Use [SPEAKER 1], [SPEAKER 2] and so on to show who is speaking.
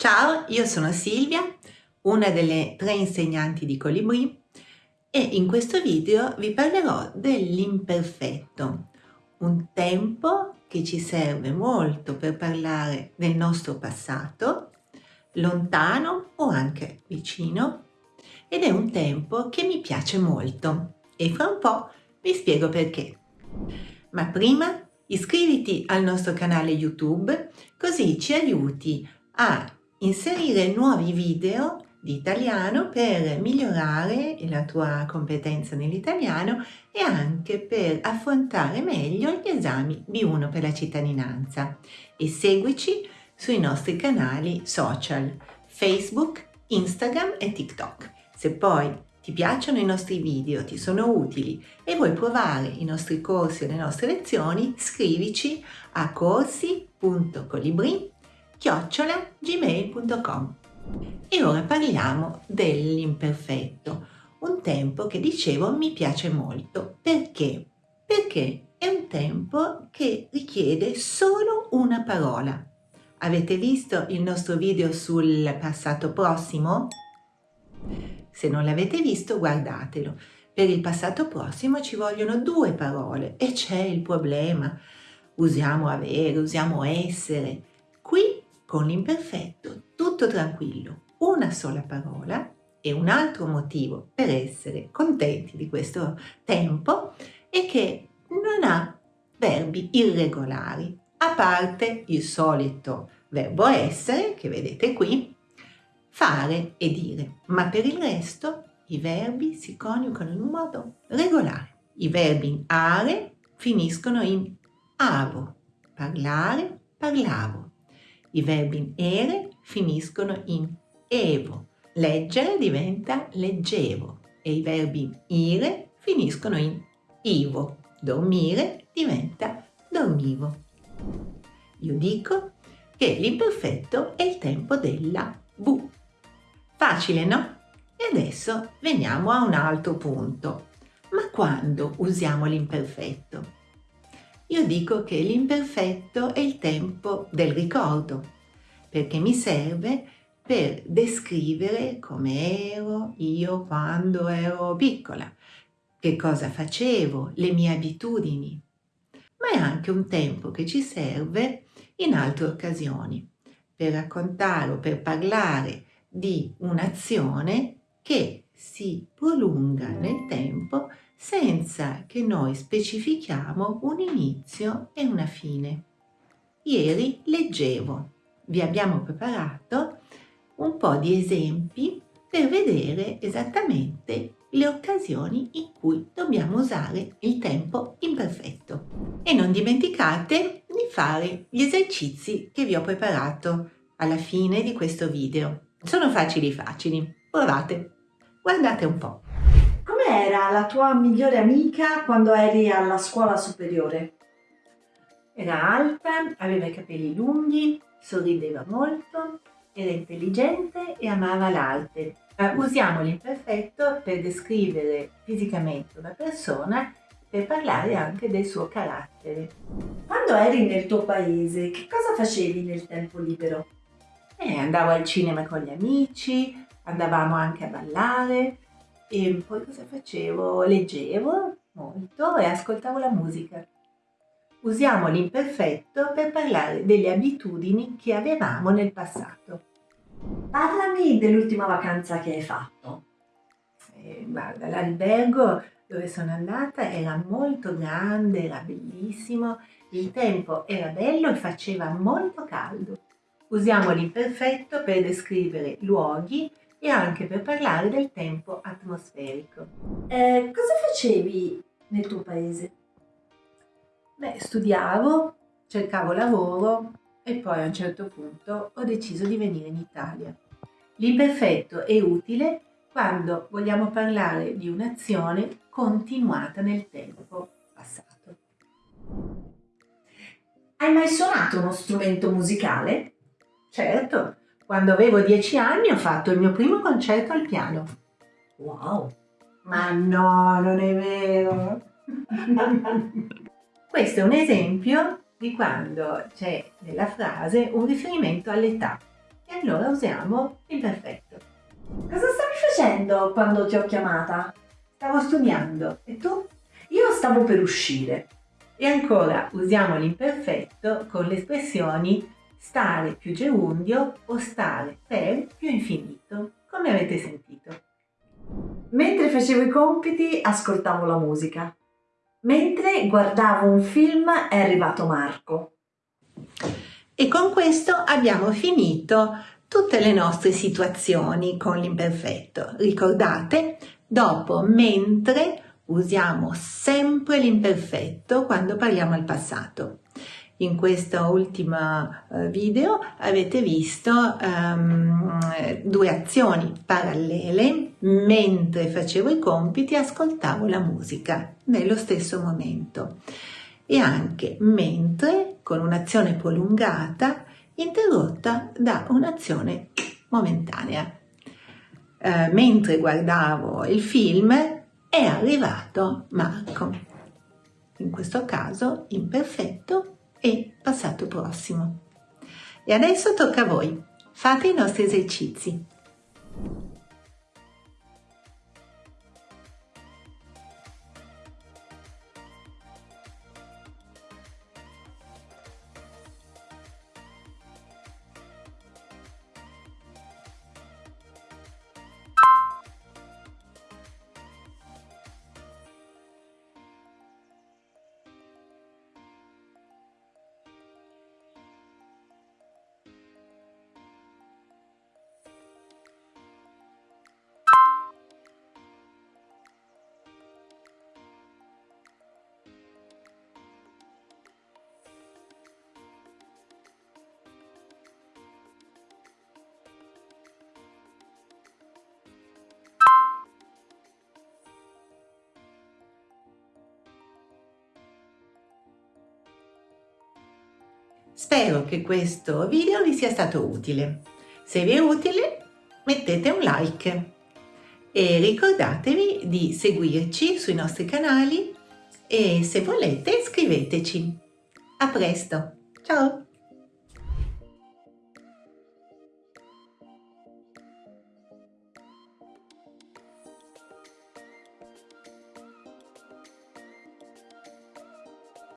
[SPEAKER 1] Ciao, io sono Silvia, una delle tre insegnanti di Colibri e in questo video vi parlerò dell'imperfetto, un tempo che ci serve molto per parlare del nostro passato, lontano o anche vicino, ed è un tempo che mi piace molto e fra un po' vi spiego perché. Ma prima iscriviti al nostro canale YouTube così ci aiuti a inserire nuovi video di italiano per migliorare la tua competenza nell'italiano e anche per affrontare meglio gli esami B1 per la cittadinanza e seguici sui nostri canali social Facebook, Instagram e TikTok. Se poi ti piacciono i nostri video, ti sono utili e vuoi provare i nostri corsi o le nostre lezioni, scrivici a chiocciolagmail.com e ora parliamo dell'imperfetto, un tempo che dicevo mi piace molto. Perché? Perché è un tempo che richiede solo una parola. Avete visto il nostro video sul passato prossimo? Se non l'avete visto guardatelo. Per il passato prossimo ci vogliono due parole e c'è il problema. Usiamo avere, usiamo essere. Con l'imperfetto tutto tranquillo, una sola parola e un altro motivo per essere contenti di questo tempo è che non ha verbi irregolari, a parte il solito verbo essere, che vedete qui, fare e dire, ma per il resto i verbi si coniugano in un modo regolare. I verbi in are finiscono in avo, parlare, parlavo, i verbi in ere finiscono in evo. Leggere diventa leggevo e i verbi in ire finiscono in ivo. Dormire diventa dormivo. Io dico che l'imperfetto è il tempo della V. Facile, no? E adesso veniamo a un altro punto. Ma quando usiamo l'imperfetto? Io dico che l'imperfetto è il tempo del ricordo, perché mi serve per descrivere come ero io quando ero piccola, che cosa facevo, le mie abitudini. Ma è anche un tempo che ci serve in altre occasioni, per raccontare o per parlare di un'azione che si prolunga nel tempo senza che noi specifichiamo un inizio e una fine. Ieri leggevo, vi abbiamo preparato un po' di esempi per vedere esattamente le occasioni in cui dobbiamo usare il tempo imperfetto. E non dimenticate di fare gli esercizi che vi ho preparato alla fine di questo video. Sono facili facili, provate, guardate un po'
[SPEAKER 2] era la tua migliore amica quando eri alla scuola superiore?
[SPEAKER 1] Era alta, aveva i capelli lunghi, sorrideva molto, era intelligente e amava l'arte. Uh, usiamo l'imperfetto per descrivere fisicamente una persona per parlare anche del suo carattere.
[SPEAKER 2] Quando eri nel tuo paese, che cosa facevi nel tempo libero?
[SPEAKER 1] Eh, andavo al cinema con gli amici, andavamo anche a ballare, e poi cosa facevo? Leggevo molto e ascoltavo la musica. Usiamo l'imperfetto per parlare delle abitudini che avevamo nel passato.
[SPEAKER 2] Parlami dell'ultima vacanza che hai fatto.
[SPEAKER 1] Eh, guarda, l'albergo dove sono andata era molto grande, era bellissimo, il tempo era bello e faceva molto caldo. Usiamo l'imperfetto per descrivere luoghi e anche per parlare del tempo atmosferico.
[SPEAKER 2] Eh, cosa facevi nel tuo paese?
[SPEAKER 1] Beh, studiavo, cercavo lavoro e poi a un certo punto ho deciso di venire in Italia. L'imperfetto è utile quando vogliamo parlare di un'azione continuata nel tempo passato.
[SPEAKER 2] Hai mai suonato uno strumento musicale?
[SPEAKER 1] Certo, quando avevo dieci anni ho fatto il mio primo concerto al piano.
[SPEAKER 2] Wow!
[SPEAKER 1] Ma no, non è vero! Questo è un esempio di quando c'è nella frase un riferimento all'età. E allora usiamo l'imperfetto.
[SPEAKER 2] Cosa stavi facendo quando ti ho chiamata?
[SPEAKER 1] Stavo studiando. E tu?
[SPEAKER 2] Io stavo per uscire.
[SPEAKER 1] E ancora usiamo l'imperfetto con le espressioni stare più gerundio o stare per più infinito, come avete sentito.
[SPEAKER 2] Mentre facevo i compiti ascoltavo la musica. Mentre guardavo un film è arrivato Marco.
[SPEAKER 1] E con questo abbiamo finito tutte le nostre situazioni con l'imperfetto. Ricordate, dopo mentre usiamo sempre l'imperfetto quando parliamo al passato. In questo ultimo eh, video avete visto um, due azioni parallele. Mentre facevo i compiti ascoltavo la musica nello stesso momento e anche mentre con un'azione prolungata interrotta da un'azione momentanea. Eh, mentre guardavo il film è arrivato Marco, in questo caso imperfetto e passato prossimo. E adesso tocca a voi, fate i nostri esercizi. Spero che questo video vi sia stato utile. Se vi è utile mettete un like e ricordatevi di seguirci sui nostri canali e se volete iscriveteci. A presto, ciao!